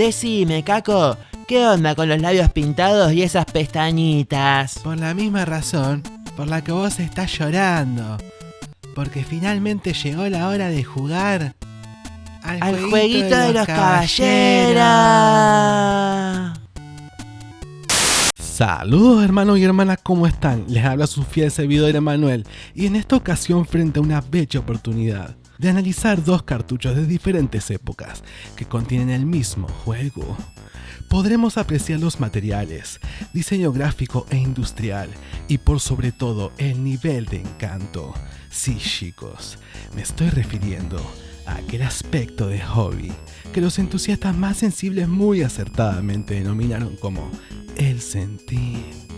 Decime, Caco, ¿qué onda con los labios pintados y esas pestañitas? Por la misma razón por la que vos estás llorando. Porque finalmente llegó la hora de jugar al, jueguito, de, los caballeros. Saludos hermanos y hermanas, ¿cómo están? Les habla su fiel servidor Emanuel y en esta ocasión frente a una bella oportunidad de analizar dos cartuchos de diferentes épocas que contienen el mismo juego. Podremos apreciar los materiales, diseño gráfico e industrial y por sobre todo el nivel de encanto. Sí chicos, me estoy refiriendo a aquel aspecto de hobby que los entusiastas más sensibles muy acertadamente denominaron como el sentir.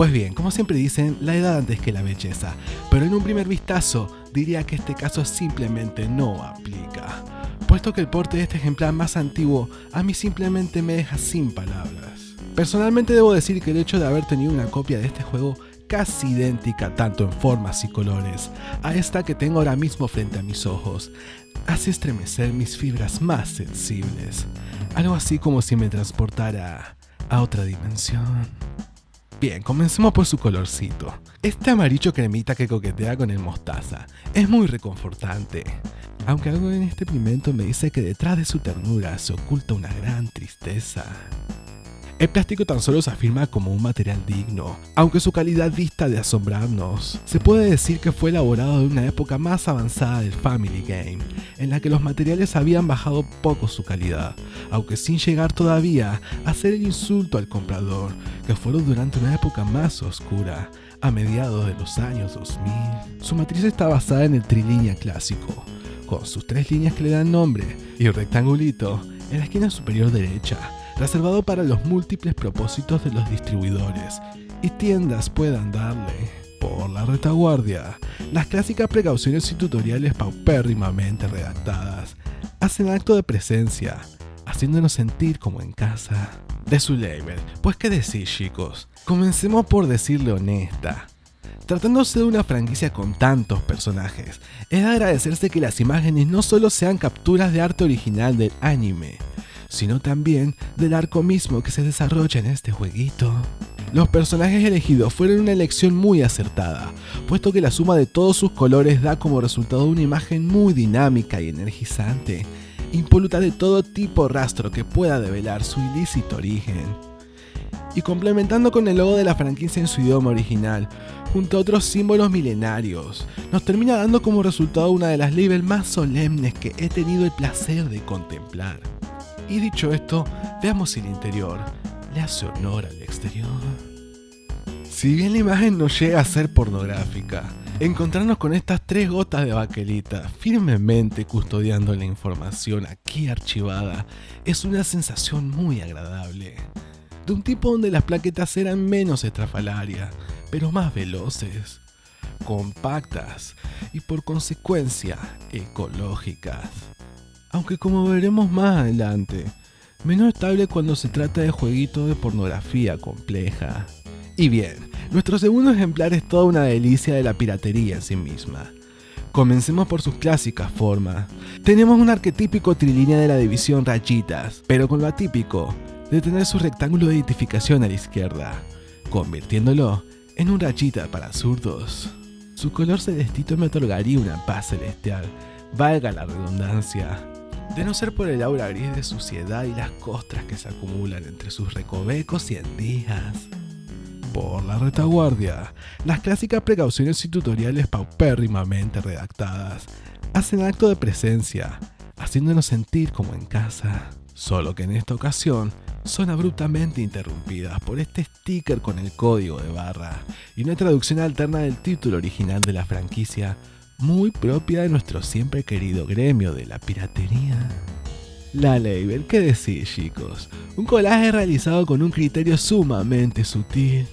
Pues bien, como siempre dicen, la edad antes que la belleza, pero en un primer vistazo diría que este caso simplemente no aplica, puesto que el porte de este ejemplar más antiguo a mí simplemente me deja sin palabras. Personalmente debo decir que el hecho de haber tenido una copia de este juego casi idéntica tanto en formas y colores a esta que tengo ahora mismo frente a mis ojos, hace estremecer mis fibras más sensibles, algo así como si me transportara a otra dimensión. Bien, comencemos por su colorcito. Este amarillo cremita que coquetea con el mostaza es muy reconfortante. Aunque algo en este pigmento me dice que detrás de su ternura se oculta una gran tristeza. El plástico tan solo se afirma como un material digno, aunque su calidad dista de asombrarnos. Se puede decir que fue elaborado de una época más avanzada del Family Game, en la que los materiales habían bajado poco su calidad, aunque sin llegar todavía a hacer el insulto al comprador, que fueron durante una época más oscura, a mediados de los años 2000. Su matriz está basada en el trilínea clásico, con sus tres líneas que le dan nombre y un rectangulito en la esquina superior derecha reservado para los múltiples propósitos de los distribuidores y tiendas puedan darle. Por la retaguardia, las clásicas precauciones y tutoriales paupérrimamente redactadas hacen acto de presencia, haciéndonos sentir como en casa. De su label, pues qué decir chicos, comencemos por decirle honesta. Tratándose de una franquicia con tantos personajes, es de agradecerse que las imágenes no solo sean capturas de arte original del anime, sino también del arco mismo que se desarrolla en este jueguito. Los personajes elegidos fueron una elección muy acertada, puesto que la suma de todos sus colores da como resultado una imagen muy dinámica y energizante, impoluta de todo tipo rastro que pueda develar su ilícito origen. Y complementando con el logo de la franquicia en su idioma original, junto a otros símbolos milenarios, nos termina dando como resultado una de las labels más solemnes que he tenido el placer de contemplar. Y dicho esto, veamos si el interior le hace honor al exterior. Si bien la imagen no llega a ser pornográfica, encontrarnos con estas tres gotas de baquelita firmemente custodiando la información aquí archivada es una sensación muy agradable. De un tipo donde las plaquetas eran menos estrafalarias, pero más veloces, compactas y por consecuencia ecológicas aunque como veremos más adelante, menos estable cuando se trata de jueguitos de pornografía compleja. Y bien, nuestro segundo ejemplar es toda una delicia de la piratería en sí misma. Comencemos por sus clásicas formas. Tenemos un arquetípico trilínea de la división rayitas, pero con lo atípico de tener su rectángulo de identificación a la izquierda, convirtiéndolo en un rayita para zurdos. Su color celestito me otorgaría una paz celestial, valga la redundancia, de no ser por el aura gris de suciedad y las costras que se acumulan entre sus recovecos y endijas. Por la retaguardia, las clásicas precauciones y tutoriales paupérrimamente redactadas hacen acto de presencia, haciéndonos sentir como en casa. Solo que en esta ocasión son abruptamente interrumpidas por este sticker con el código de barra y una traducción alterna del título original de la franquicia muy propia de nuestro siempre querido gremio de la piratería. La Label, ¿qué decir chicos? Un colaje realizado con un criterio sumamente sutil.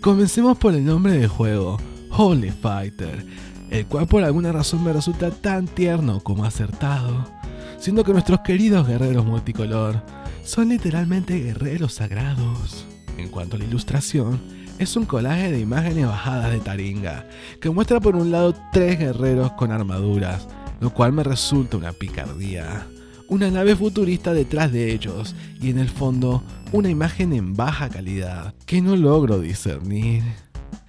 Comencemos por el nombre del juego, Holy Fighter, el cual por alguna razón me resulta tan tierno como acertado, siendo que nuestros queridos guerreros multicolor son literalmente guerreros sagrados. En cuanto a la ilustración, es un colaje de imágenes bajadas de Taringa, que muestra por un lado tres guerreros con armaduras, lo cual me resulta una picardía. una nave futurista detrás de ellos y en el fondo una imagen en baja calidad que no logro discernir.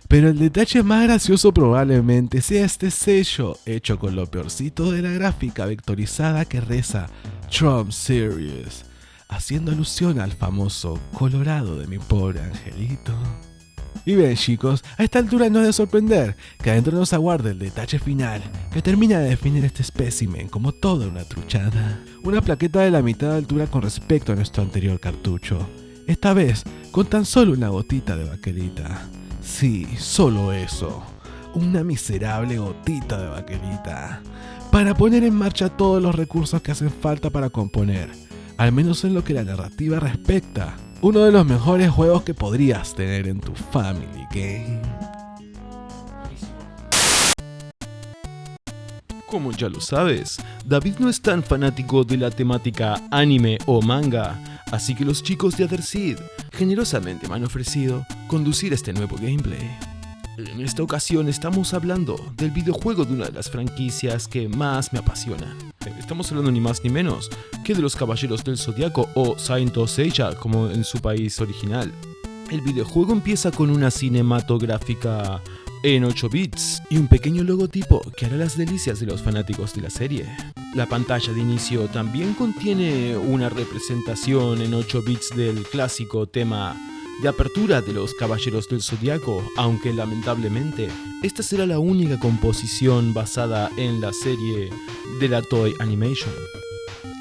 Pero el detalle más gracioso probablemente sea este sello hecho con lo peorcito de la gráfica vectorizada que reza Trump Series, haciendo alusión al famoso Colorado de mi pobre angelito. Y bien chicos, a esta altura no es de sorprender que adentro nos aguarde el detalle final que termina de definir este espécimen como toda una truchada. Una plaqueta de la mitad de altura con respecto a nuestro anterior cartucho. Esta vez con tan solo una gotita de baquelita. Sí, solo eso. Una miserable gotita de baquelita. Para poner en marcha todos los recursos que hacen falta para componer. Al menos en lo que la narrativa respecta. Uno de los mejores juegos que podrías tener en tu Family Game. Como ya lo sabes, David no es tan fanático de la temática anime o manga, así que los chicos de Otherseed generosamente me han ofrecido conducir este nuevo gameplay. En esta ocasión estamos hablando del videojuego de una de las franquicias que más me apasionan. Estamos hablando ni más ni menos que de los Caballeros del Zodiaco o Saint Seiya como en su país original. El videojuego empieza con una cinematográfica en 8 bits y un pequeño logotipo que hará las delicias de los fanáticos de la serie. La pantalla de inicio también contiene una representación en 8 bits del clásico tema de apertura de los Caballeros del Zodiaco, aunque lamentablemente esta será la única composición basada en la serie de la Toy Animation.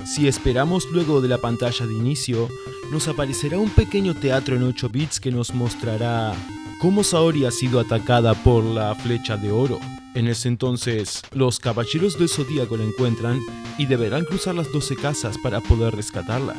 Si esperamos luego de la pantalla de inicio, nos aparecerá un pequeño teatro en 8 bits que nos mostrará cómo Saori ha sido atacada por la flecha de oro. En ese entonces, los caballeros del zodíaco la encuentran y deberán cruzar las 12 casas para poder rescatarla.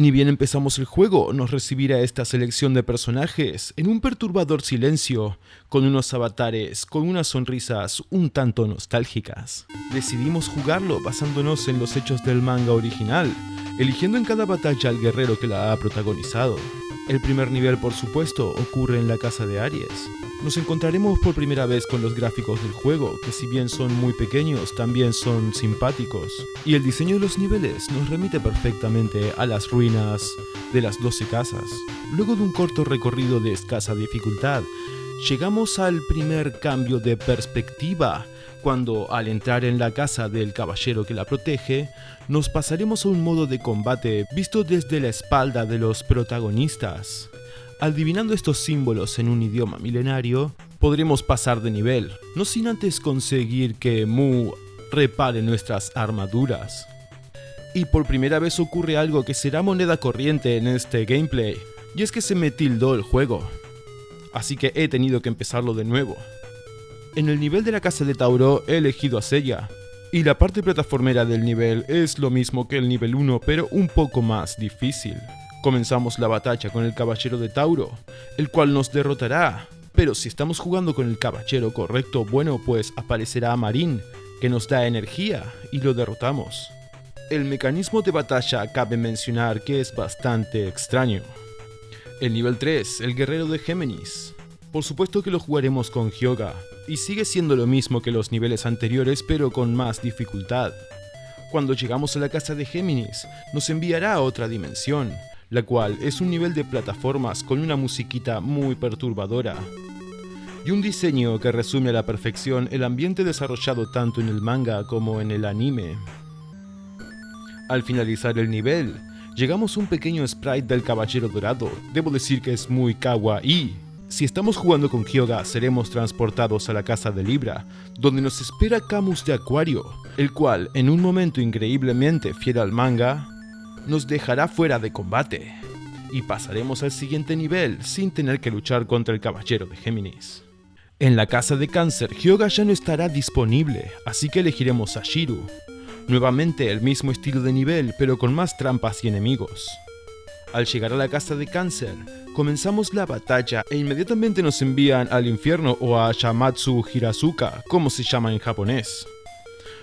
Ni bien empezamos el juego, nos recibirá esta selección de personajes en un perturbador silencio, con unos avatares, con unas sonrisas un tanto nostálgicas. Decidimos jugarlo basándonos en los hechos del manga original, eligiendo en cada batalla al guerrero que la ha protagonizado. El primer nivel, por supuesto, ocurre en la casa de Aries. Nos encontraremos por primera vez con los gráficos del juego, que si bien son muy pequeños, también son simpáticos. Y el diseño de los niveles nos remite perfectamente a las ruinas de las 12 casas. Luego de un corto recorrido de escasa dificultad, llegamos al primer cambio de perspectiva, cuando al entrar en la casa del caballero que la protege, nos pasaremos a un modo de combate visto desde la espalda de los protagonistas. Adivinando estos símbolos en un idioma milenario, podremos pasar de nivel, no sin antes conseguir que Mu repare nuestras armaduras. Y por primera vez ocurre algo que será moneda corriente en este gameplay, y es que se me tildó el juego. Así que he tenido que empezarlo de nuevo. En el nivel de la casa de Tauro he elegido a Seiya, y la parte plataformera del nivel es lo mismo que el nivel 1 pero un poco más difícil. Comenzamos la batalla con el caballero de Tauro, el cual nos derrotará, pero si estamos jugando con el caballero correcto, bueno pues aparecerá Marín, que nos da energía y lo derrotamos. El mecanismo de batalla cabe mencionar que es bastante extraño. El nivel 3, el guerrero de Géminis. Por supuesto que lo jugaremos con Hyoga, y sigue siendo lo mismo que los niveles anteriores pero con más dificultad. Cuando llegamos a la casa de Géminis, nos enviará a otra dimensión, la cual es un nivel de plataformas con una musiquita muy perturbadora. Y un diseño que resume a la perfección el ambiente desarrollado tanto en el manga como en el anime. Al finalizar el nivel, llegamos a un pequeño sprite del Caballero Dorado, debo decir que es muy kawaii. Si estamos jugando con Kyoga, seremos transportados a la casa de Libra, donde nos espera Camus de Acuario, el cual, en un momento increíblemente fiel al manga, nos dejará fuera de combate, y pasaremos al siguiente nivel sin tener que luchar contra el Caballero de Géminis. En la casa de Cáncer, Hyoga ya no estará disponible, así que elegiremos a Shiru. Nuevamente el mismo estilo de nivel, pero con más trampas y enemigos. Al llegar a la casa de Cáncer, comenzamos la batalla e inmediatamente nos envían al infierno o a Shamatsu Hirazuka, como se llama en japonés.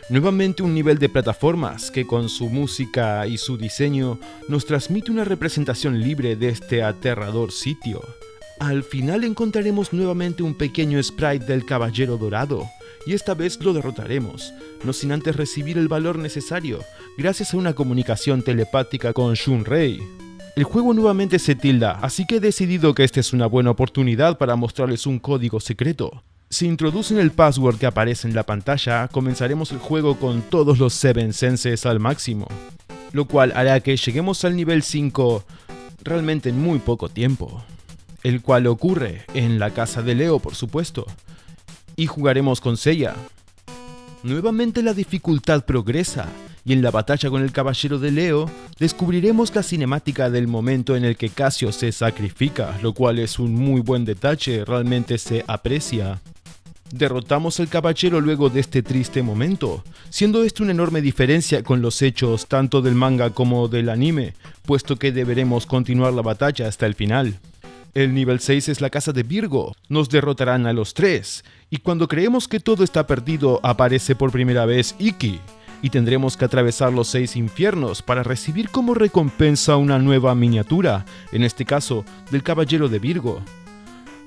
Nuevamente un nivel de plataformas que con su música y su diseño nos transmite una representación libre de este aterrador sitio. Al final encontraremos nuevamente un pequeño sprite del Caballero Dorado, y esta vez lo derrotaremos, no sin antes recibir el valor necesario, gracias a una comunicación telepática con Shunrei. El juego nuevamente se tilda, así que he decidido que esta es una buena oportunidad para mostrarles un código secreto. Si introducen el password que aparece en la pantalla, comenzaremos el juego con todos los 7 senses al máximo, lo cual hará que lleguemos al nivel 5 realmente en muy poco tiempo, el cual ocurre en la casa de Leo por supuesto, y jugaremos con Seiya. Nuevamente la dificultad progresa, y en la batalla con el caballero de Leo, descubriremos la cinemática del momento en el que Casio se sacrifica, lo cual es un muy buen detalle, realmente se aprecia. Derrotamos al caballero luego de este triste momento, siendo esto una enorme diferencia con los hechos tanto del manga como del anime, puesto que deberemos continuar la batalla hasta el final. El nivel 6 es la casa de Virgo, nos derrotarán a los tres, y cuando creemos que todo está perdido aparece por primera vez Iki, y tendremos que atravesar los seis infiernos para recibir como recompensa una nueva miniatura, en este caso del Caballero de Virgo.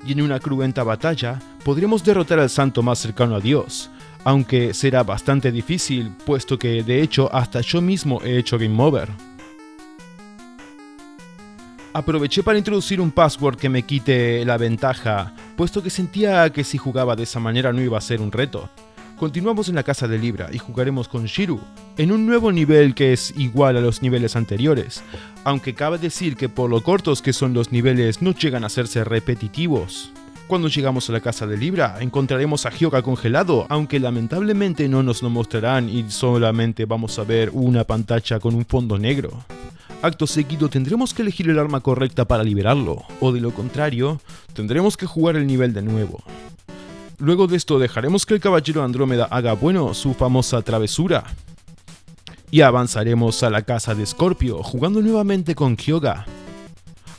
Y en una cruenta batalla podremos derrotar al santo más cercano a Dios, aunque será bastante difícil, puesto que de hecho hasta yo mismo he hecho Game Over. Aproveché para introducir un password que me quite la ventaja, puesto que sentía que si jugaba de esa manera no iba a ser un reto. Continuamos en la casa de Libra y jugaremos con Shiru, en un nuevo nivel que es igual a los niveles anteriores, aunque cabe decir que por lo cortos que son los niveles no llegan a hacerse repetitivos. Cuando llegamos a la casa de Libra, encontraremos a Hyoga congelado, aunque lamentablemente no nos lo mostrarán y solamente vamos a ver una pantalla con un fondo negro. Acto seguido tendremos que elegir el arma correcta para liberarlo, o de lo contrario, tendremos que jugar el nivel de nuevo. Luego de esto dejaremos que el caballero Andrómeda haga bueno su famosa travesura. Y avanzaremos a la casa de Scorpio, jugando nuevamente con Hyoga.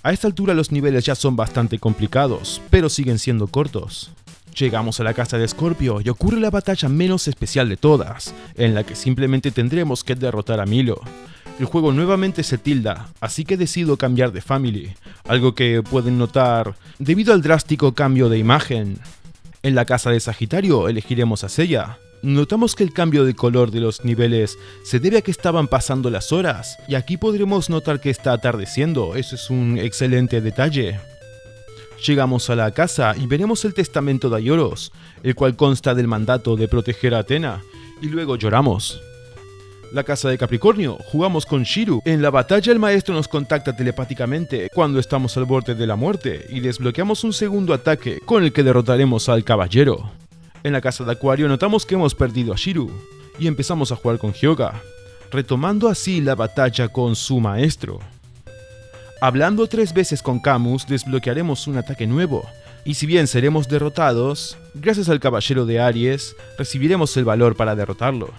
A esta altura los niveles ya son bastante complicados, pero siguen siendo cortos. Llegamos a la casa de Scorpio y ocurre la batalla menos especial de todas, en la que simplemente tendremos que derrotar a Milo. El juego nuevamente se tilda, así que decido cambiar de family, algo que pueden notar debido al drástico cambio de imagen. En la casa de Sagitario elegiremos a Seiya. Notamos que el cambio de color de los niveles se debe a que estaban pasando las horas, y aquí podremos notar que está atardeciendo, eso es un excelente detalle. Llegamos a la casa y veremos el testamento de Ayoros, el cual consta del mandato de proteger a Atena, y luego lloramos. La casa de Capricornio, jugamos con Shiru. En la batalla el maestro nos contacta telepáticamente cuando estamos al borde de la muerte y desbloqueamos un segundo ataque con el que derrotaremos al caballero. En la casa de Acuario notamos que hemos perdido a Shiru y empezamos a jugar con Hyoga, retomando así la batalla con su maestro. Hablando tres veces con Camus desbloquearemos un ataque nuevo, y si bien seremos derrotados, gracias al caballero de Aries recibiremos el valor para derrotarlo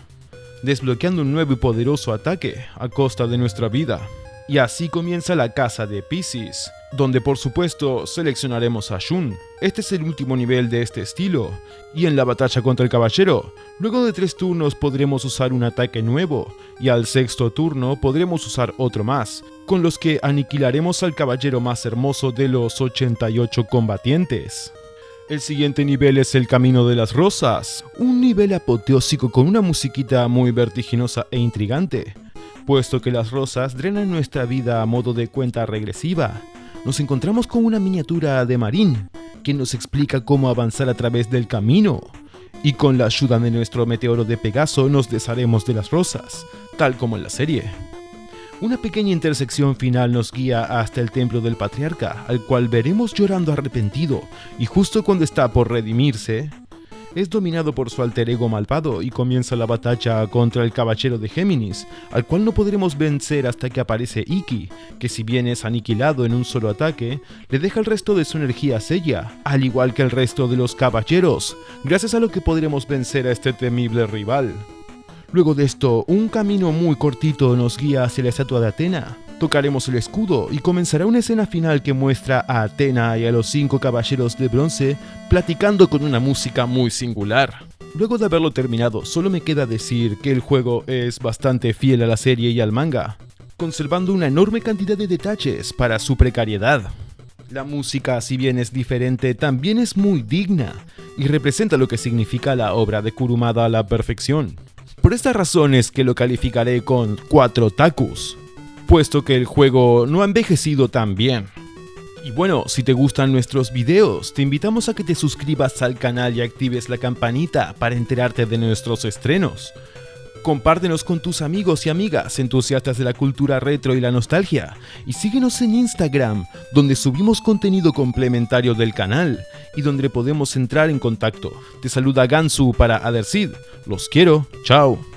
desbloqueando un nuevo y poderoso ataque a costa de nuestra vida. Y así comienza la casa de Pisces, donde por supuesto seleccionaremos a Shun. Este es el último nivel de este estilo, y en la batalla contra el caballero, luego de tres turnos podremos usar un ataque nuevo, y al sexto turno podremos usar otro más, con los que aniquilaremos al caballero más hermoso de los 88 combatientes. El siguiente nivel es el Camino de las Rosas, un nivel apoteósico con una musiquita muy vertiginosa e intrigante, puesto que las rosas drenan nuestra vida a modo de cuenta regresiva. Nos encontramos con una miniatura de Marín, que nos explica cómo avanzar a través del camino, y con la ayuda de nuestro meteoro de Pegaso nos desharemos de las rosas, tal como en la serie. Una pequeña intersección final nos guía hasta el templo del patriarca, al cual veremos llorando arrepentido, y justo cuando está por redimirse, es dominado por su alter ego malvado y comienza la batalla contra el caballero de Géminis, al cual no podremos vencer hasta que aparece Iki, que si bien es aniquilado en un solo ataque, le deja el resto de su energía a Seiya, al igual que el resto de los caballeros, gracias a lo que podremos vencer a este temible rival. Luego de esto, un camino muy cortito nos guía hacia la estatua de Atena. Tocaremos el escudo y comenzará una escena final que muestra a Atena y a los cinco caballeros de bronce platicando con una música muy singular. Luego de haberlo terminado, solo me queda decir que el juego es bastante fiel a la serie y al manga, conservando una enorme cantidad de detalles para su precariedad. La música, si bien es diferente, también es muy digna y representa lo que significa la obra de Kurumada a la perfección. Por estas razones que lo calificaré con 4 takus, puesto que el juego no ha envejecido tan bien. Y bueno, si te gustan nuestros videos, te invitamos a que te suscribas al canal y actives la campanita para enterarte de nuestros estrenos. Compártenos con tus amigos y amigas entusiastas de la cultura retro y la nostalgia. Y síguenos en Instagram, donde subimos contenido complementario del canal y donde podemos entrar en contacto. Te saluda Gansu para Adersid. Los quiero. Chao.